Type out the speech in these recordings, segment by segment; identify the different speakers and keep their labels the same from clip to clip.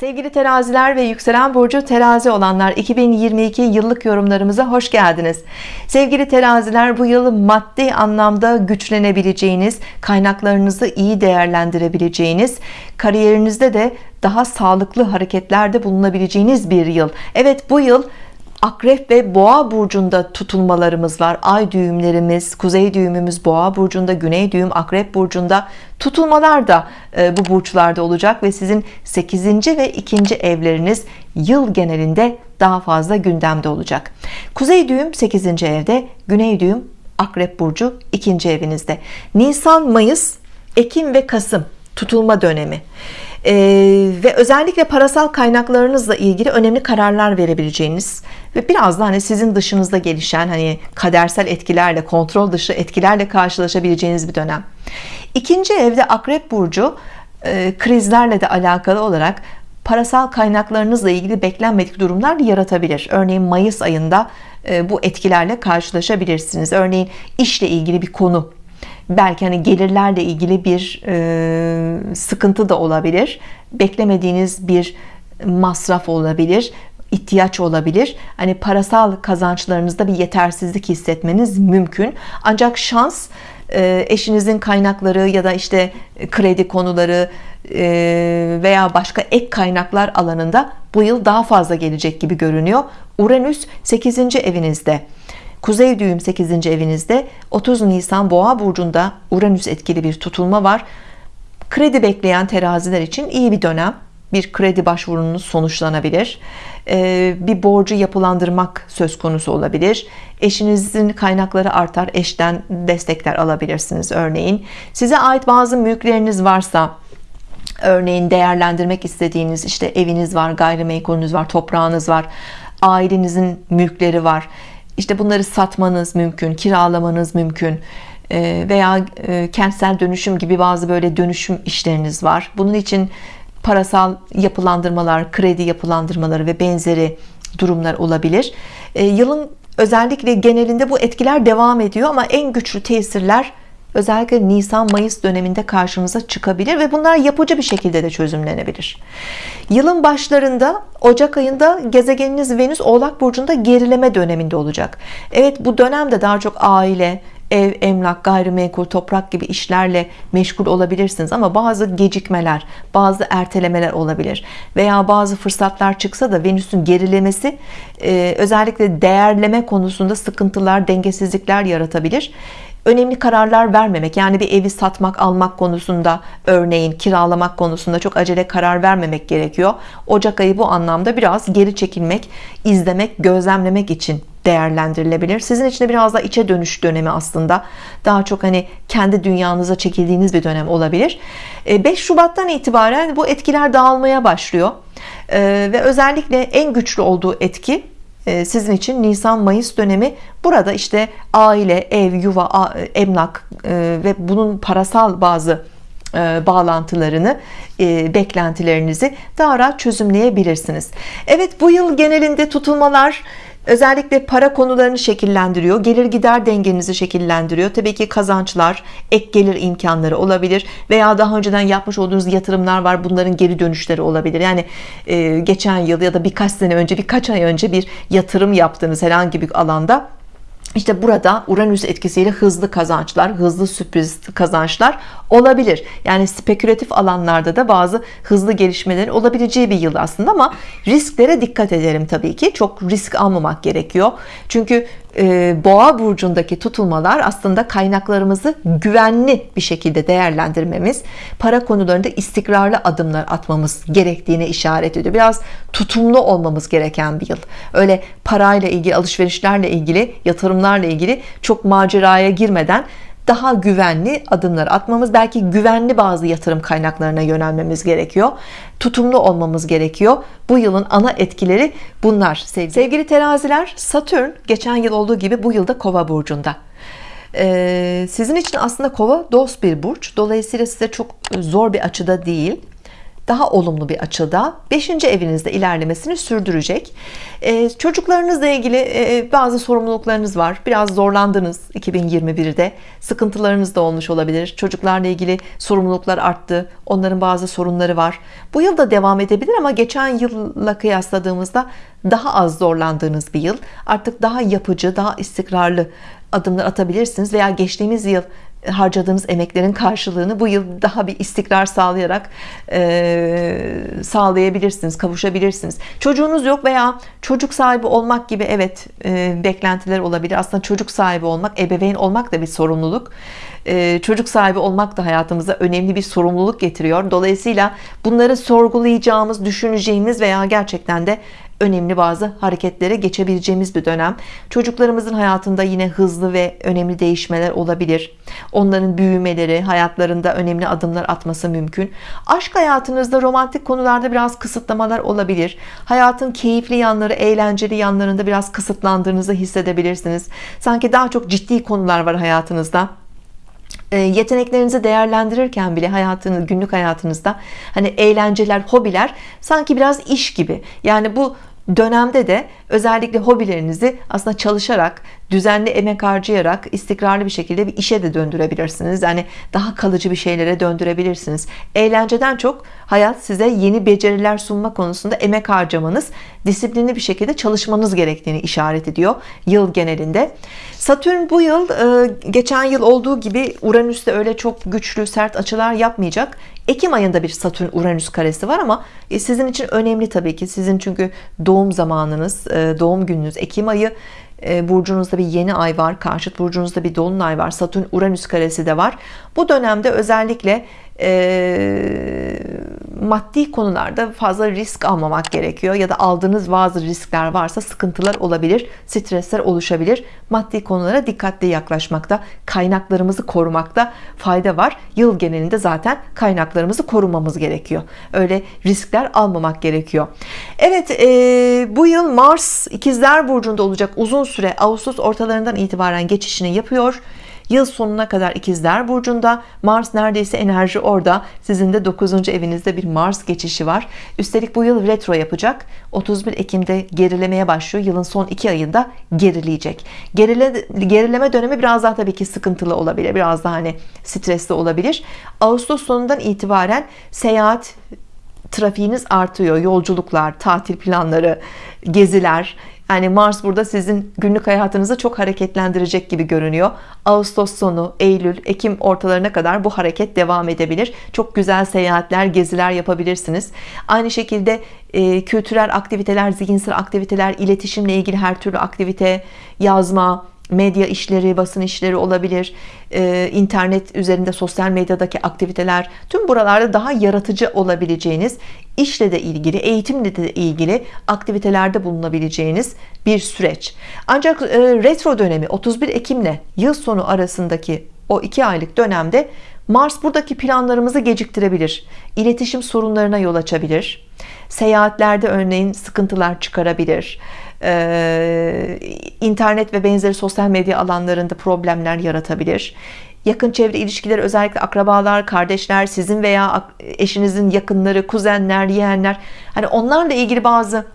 Speaker 1: Sevgili teraziler ve yükselen burcu terazi olanlar 2022 yıllık yorumlarımıza hoş geldiniz. Sevgili teraziler bu yıl maddi anlamda güçlenebileceğiniz, kaynaklarınızı iyi değerlendirebileceğiniz, kariyerinizde de daha sağlıklı hareketlerde bulunabileceğiniz bir yıl. Evet bu yıl Akrep ve Boğa burcunda tutulmalarımız var. Ay düğümlerimiz, kuzey düğümümüz Boğa burcunda, güney düğüm Akrep burcunda. Tutulmalar da e, bu burçlarda olacak ve sizin 8. ve 2. evleriniz yıl genelinde daha fazla gündemde olacak. Kuzey düğüm 8. evde, güney düğüm Akrep burcu 2. evinizde. Nisan, Mayıs, Ekim ve Kasım tutulma dönemi ee, ve özellikle parasal kaynaklarınızla ilgili önemli kararlar verebileceğiniz ve biraz da hani sizin dışınızda gelişen hani kadersel etkilerle kontrol dışı etkilerle karşılaşabileceğiniz bir dönem. İkinci evde akrep burcu e, krizlerle de alakalı olarak parasal kaynaklarınızla ilgili beklenmedik durumlar yaratabilir. Örneğin Mayıs ayında e, bu etkilerle karşılaşabilirsiniz. Örneğin işle ilgili bir konu belki hani gelirlerle ilgili bir e, sıkıntı da olabilir. Beklemediğiniz bir masraf olabilir ihtiyaç olabilir. Hani parasal kazançlarınızda bir yetersizlik hissetmeniz mümkün. Ancak şans e, eşinizin kaynakları ya da işte kredi konuları e, veya başka ek kaynaklar alanında bu yıl daha fazla gelecek gibi görünüyor. Uranüs 8. evinizde Kuzey düğüm 8. evinizde 30 Nisan Boğa burcunda Uranüs etkili bir tutulma var. Kredi bekleyen teraziler için iyi bir dönem. Bir kredi başvurunuz sonuçlanabilir. Ee, bir borcu yapılandırmak söz konusu olabilir. Eşinizin kaynakları artar. Eşten destekler alabilirsiniz örneğin. Size ait bazı mülkleriniz varsa örneğin değerlendirmek istediğiniz işte eviniz var, gayrimenkulünüz var, toprağınız var, ailenizin mülkleri var işte bunları satmanız mümkün kiralamanız mümkün ee, veya e, kentsel dönüşüm gibi bazı böyle dönüşüm işleriniz var. Bunun için parasal yapılandırmalar kredi yapılandırmaları ve benzeri durumlar olabilir. Ee, yılın özellikle genelinde bu etkiler devam ediyor ama en güçlü tesirler özellikle Nisan Mayıs döneminde karşımıza çıkabilir ve bunlar yapıcı bir şekilde de çözümlenebilir. Yılın başlarında Ocak ayında gezegeniniz Venüs Oğlak Burcu'nda gerileme döneminde olacak. Evet bu dönemde daha çok aile ev, emlak, gayrimenkul, toprak gibi işlerle meşgul olabilirsiniz ama bazı gecikmeler, bazı ertelemeler olabilir. Veya bazı fırsatlar çıksa da Venüs'ün gerilemesi özellikle değerleme konusunda sıkıntılar, dengesizlikler yaratabilir önemli kararlar vermemek yani bir evi satmak almak konusunda örneğin kiralamak konusunda çok acele karar vermemek gerekiyor. Ocak ayı bu anlamda biraz geri çekilmek izlemek gözlemlemek için değerlendirilebilir. Sizin için de biraz da içe dönüş dönemi aslında. Daha çok hani kendi dünyanıza çekildiğiniz bir dönem olabilir. 5 e, Şubat'tan itibaren bu etkiler dağılmaya başlıyor. E, ve özellikle en güçlü olduğu etki sizin için Nisan-Mayıs dönemi. Burada işte aile, ev, yuva, emlak ve bunun parasal bazı bağlantılarını beklentilerinizi daha rahat çözümleyebilirsiniz. Evet bu yıl genelinde tutulmalar özellikle para konularını şekillendiriyor gelir gider dengenizi şekillendiriyor. Tabii ki kazançlar ek gelir imkanları olabilir veya daha önceden yapmış olduğunuz yatırımlar var bunların geri dönüşleri olabilir. Yani e, geçen yıl ya da birkaç sene önce birkaç ay önce bir yatırım yaptığınız herhangi bir alanda işte burada Uranüs etkisiyle hızlı kazançlar, hızlı sürpriz kazançlar olabilir. Yani spekülatif alanlarda da bazı hızlı gelişmeler olabileceği bir yıl aslında ama risklere dikkat edelim tabii ki. Çok risk almamak gerekiyor. Çünkü e, boğa burcundaki tutulmalar aslında kaynaklarımızı güvenli bir şekilde değerlendirmemiz para konularında istikrarlı adımlar atmamız gerektiğine işaret ediyor biraz tutumlu olmamız gereken bir yıl öyle parayla ilgili alışverişlerle ilgili yatırımlarla ilgili çok maceraya girmeden daha güvenli adımlar atmamız belki güvenli bazı yatırım kaynaklarına yönelmemiz gerekiyor. Tutumlu olmamız gerekiyor. Bu yılın ana etkileri bunlar sevgili, sevgili teraziler Satürn geçen yıl olduğu gibi bu yılda kova burcunda. Ee, sizin için aslında kova dost bir burç. Dolayısıyla size çok zor bir açıda değil daha olumlu bir açıda 5. evinizde ilerlemesini sürdürecek. Ee, çocuklarınızla ilgili e, bazı sorumluluklarınız var. Biraz zorlandınız 2021'de sıkıntılarınız da olmuş olabilir. Çocuklarla ilgili sorumluluklar arttı. Onların bazı sorunları var. Bu yıl da devam edebilir ama geçen yılla kıyasladığımızda daha az zorlandığınız bir yıl. Artık daha yapıcı daha istikrarlı adımlar atabilirsiniz veya geçtiğimiz yıl harcadığınız emeklerin karşılığını bu yıl daha bir istikrar sağlayarak e, sağlayabilirsiniz kavuşabilirsiniz. Çocuğunuz yok veya çocuk sahibi olmak gibi evet e, beklentiler olabilir. Aslında çocuk sahibi olmak ebeveyn olmak da bir sorumluluk. E, çocuk sahibi olmak da hayatımıza önemli bir sorumluluk getiriyor. Dolayısıyla bunları sorgulayacağımız düşüneceğimiz veya gerçekten de önemli bazı hareketlere geçebileceğimiz bir dönem. Çocuklarımızın hayatında yine hızlı ve önemli değişmeler olabilir. Onların büyümeleri hayatlarında önemli adımlar atması mümkün. Aşk hayatınızda romantik konularda biraz kısıtlamalar olabilir. Hayatın keyifli yanları eğlenceli yanlarında biraz kısıtlandığınızı hissedebilirsiniz. Sanki daha çok ciddi konular var hayatınızda. E, yeteneklerinizi değerlendirirken bile hayatınız günlük hayatınızda hani eğlenceler hobiler sanki biraz iş gibi. Yani bu dönemde de özellikle hobilerinizi aslında çalışarak düzenli emek harcayarak istikrarlı bir şekilde bir işe de döndürebilirsiniz. Yani daha kalıcı bir şeylere döndürebilirsiniz. Eğlenceden çok hayat size yeni beceriler sunma konusunda emek harcamanız disiplinli bir şekilde çalışmanız gerektiğini işaret ediyor yıl genelinde. Satürn bu yıl e, geçen yıl olduğu gibi Uranüs'te öyle çok güçlü sert açılar yapmayacak. Ekim ayında bir Satürn Uranüs karesi var ama e, sizin için önemli tabii ki. Sizin çünkü doğum zamanınız e, doğum gününüz. Ekim ayı e, burcunuzda bir yeni ay var karşıt burcunuzda bir dolunay var Satürn Uranüs karesi de var. Bu dönemde özellikle e, maddi konularda fazla risk almamak gerekiyor ya da aldığınız bazı riskler varsa sıkıntılar olabilir stresler oluşabilir. Maddi konulara dikkatli yaklaşmakta kaynaklarımızı korumakta fayda var. Yıl genelinde zaten kaynaklarımızı korumamız gerekiyor. Öyle riskler almamak gerekiyor. Evet e, bu yıl Mars ikizler burcunda olacak. Uzun süre Ağustos ortalarından itibaren geçişini yapıyor Yıl sonuna kadar ikizler burcunda. Mars neredeyse enerji orada. Sizin de 9. evinizde bir Mars geçişi var. Üstelik bu yıl retro yapacak. 31 Ekim'de gerilemeye başlıyor. Yılın son iki ayında gerileyecek. Gerile, gerileme dönemi biraz daha tabii ki sıkıntılı olabilir. Biraz daha hani stresli olabilir. Ağustos sonundan itibaren seyahat trafiğiniz artıyor. Yolculuklar tatil planları geziler yani Mars burada sizin günlük hayatınızı çok hareketlendirecek gibi görünüyor. Ağustos sonu Eylül Ekim ortalarına kadar bu hareket devam edebilir. Çok güzel seyahatler geziler yapabilirsiniz. Aynı şekilde e, kültürel aktiviteler zihinsel aktiviteler iletişimle ilgili her türlü aktivite yazma medya işleri, basın işleri olabilir, ee, internet üzerinde sosyal medyadaki aktiviteler, tüm buralarda daha yaratıcı olabileceğiniz, işle de ilgili, eğitimle de ilgili aktivitelerde bulunabileceğiniz bir süreç. Ancak e, retro dönemi 31 Ekim'le yıl sonu arasındaki o iki aylık dönemde Mars buradaki planlarımızı geciktirebilir. İletişim sorunlarına yol açabilir. Seyahatlerde örneğin sıkıntılar çıkarabilir e, internet ve benzeri sosyal medya alanlarında problemler yaratabilir. Yakın çevre ilişkileri özellikle akrabalar kardeşler sizin veya eşinizin yakınları kuzenler yeğenler hani onlarla ilgili bazı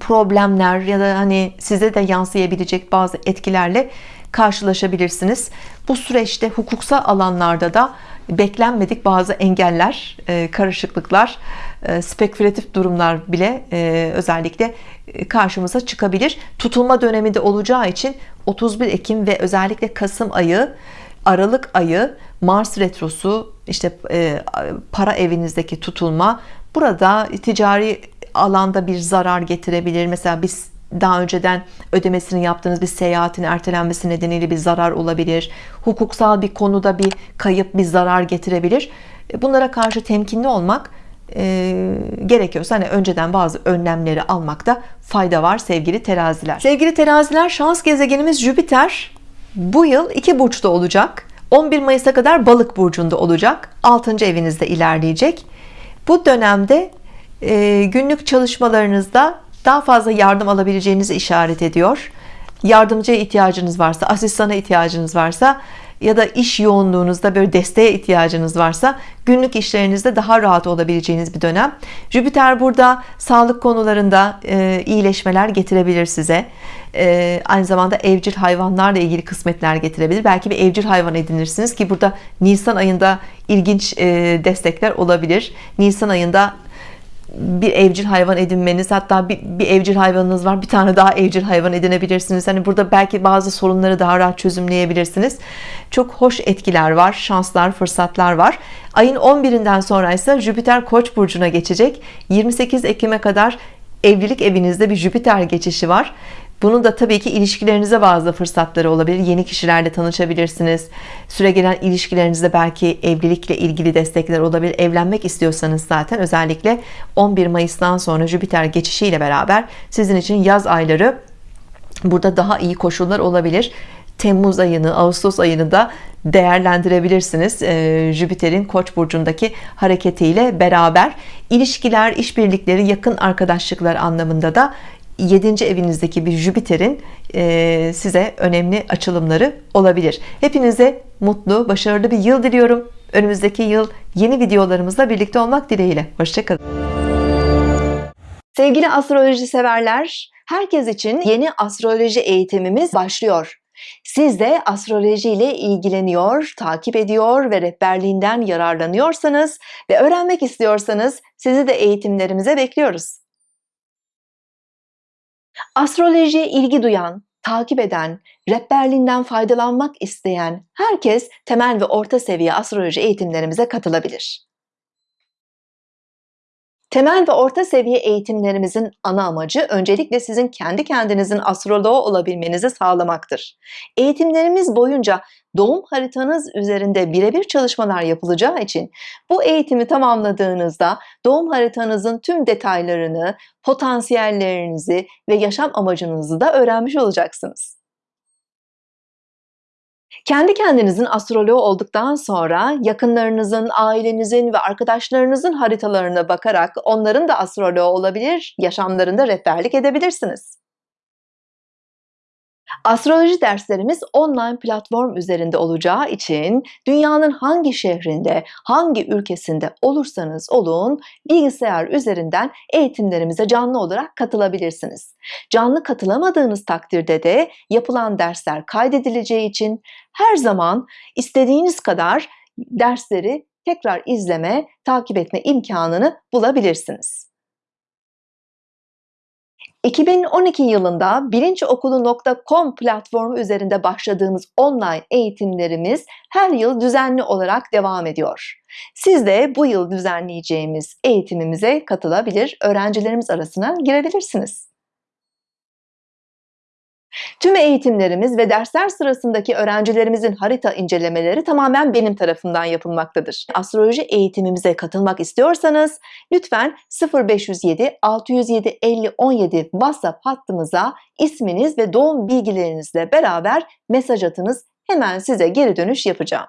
Speaker 1: problemler ya da hani size de yansıyabilecek bazı etkilerle karşılaşabilirsiniz. Bu süreçte hukuksal alanlarda da beklenmedik bazı engeller e, karışıklıklar e, spekülatif durumlar bile e, özellikle karşımıza çıkabilir. Tutulma döneminde olacağı için 31 Ekim ve özellikle Kasım ayı Aralık ayı Mars retrosu işte para evinizdeki tutulma burada ticari alanda bir zarar getirebilir. Mesela biz daha önceden ödemesini yaptığınız bir seyahatin ertelenmesi nedeniyle bir zarar olabilir. Hukuksal bir konuda bir kayıp bir zarar getirebilir. E, bunlara karşı temkinli olmak e, gerekiyorsa hani önceden bazı önlemleri almakta fayda var sevgili teraziler. Sevgili teraziler şans gezegenimiz Jüpiter bu yıl iki burçta olacak. 11 Mayıs'a kadar balık burcunda olacak. 6. evinizde ilerleyecek. Bu dönemde e, günlük çalışmalarınızda daha fazla yardım alabileceğinizi işaret ediyor. Yardımcıya ihtiyacınız varsa asistana ihtiyacınız varsa ya da iş yoğunluğunuzda böyle desteğe ihtiyacınız varsa günlük işlerinizde daha rahat olabileceğiniz bir dönem. Jüpiter burada sağlık konularında e, iyileşmeler getirebilir size. E, aynı zamanda evcil hayvanlarla ilgili kısmetler getirebilir. Belki bir evcil hayvan edinirsiniz ki burada Nisan ayında ilginç e, destekler olabilir. Nisan ayında bir evcil hayvan edinmeniz hatta bir, bir evcil hayvanınız var bir tane daha evcil hayvan edinebilirsiniz. Hani burada belki bazı sorunları daha rahat çözümleyebilirsiniz. Çok hoş etkiler var şanslar fırsatlar var. Ayın 11'inden sonra ise Jüpiter Koç burcuna geçecek. 28 Ekim'e kadar evlilik evinizde bir Jüpiter geçişi var bunun da tabii ki ilişkilerinize bazı fırsatları olabilir. Yeni kişilerle tanışabilirsiniz. Süre gelen ilişkilerinizde belki evlilikle ilgili destekler olabilir. Evlenmek istiyorsanız zaten özellikle 11 Mayıs'tan sonra Jüpiter geçişiyle beraber sizin için yaz ayları burada daha iyi koşullar olabilir. Temmuz ayını, Ağustos ayını da değerlendirebilirsiniz. Ee, Jüpiter'in Koç burcundaki hareketiyle beraber ilişkiler, işbirlikleri, yakın arkadaşlıklar anlamında da 7. evinizdeki bir Jüpiter'in e, size önemli açılımları olabilir. Hepinize mutlu, başarılı bir yıl diliyorum. Önümüzdeki yıl yeni videolarımızla birlikte olmak dileğiyle. Hoşçakalın. Sevgili astroloji severler, herkes için yeni astroloji eğitimimiz başlıyor. Siz de astroloji ile ilgileniyor, takip ediyor ve rehberliğinden yararlanıyorsanız ve öğrenmek istiyorsanız sizi de eğitimlerimize bekliyoruz. Astrolojiye ilgi duyan, takip eden, rehberliğinden faydalanmak isteyen herkes temel ve orta seviye astroloji eğitimlerimize katılabilir. Temel ve orta seviye eğitimlerimizin ana amacı öncelikle sizin kendi kendinizin astroloğu olabilmenizi sağlamaktır. Eğitimlerimiz boyunca doğum haritanız üzerinde birebir çalışmalar yapılacağı için bu eğitimi tamamladığınızda doğum haritanızın tüm detaylarını, potansiyellerinizi ve yaşam amacınızı da öğrenmiş olacaksınız. Kendi kendinizin astroloğu olduktan sonra yakınlarınızın, ailenizin ve arkadaşlarınızın haritalarına bakarak onların da astroloğu olabilir, yaşamlarında rehberlik edebilirsiniz. Astroloji derslerimiz online platform üzerinde olacağı için dünyanın hangi şehrinde, hangi ülkesinde olursanız olun bilgisayar üzerinden eğitimlerimize canlı olarak katılabilirsiniz. Canlı katılamadığınız takdirde de yapılan dersler kaydedileceği için her zaman istediğiniz kadar dersleri tekrar izleme, takip etme imkanını bulabilirsiniz. 2012 yılında bilinçokulu.com platformu üzerinde başladığımız online eğitimlerimiz her yıl düzenli olarak devam ediyor. Siz de bu yıl düzenleyeceğimiz eğitimimize katılabilir, öğrencilerimiz arasına girebilirsiniz. Tüm eğitimlerimiz ve dersler sırasındaki öğrencilerimizin harita incelemeleri tamamen benim tarafından yapılmaktadır. Astroloji eğitimimize katılmak istiyorsanız lütfen 0507 607 50 17 WhatsApp hattımıza isminiz ve doğum bilgilerinizle beraber mesaj atınız. Hemen size geri dönüş yapacağım.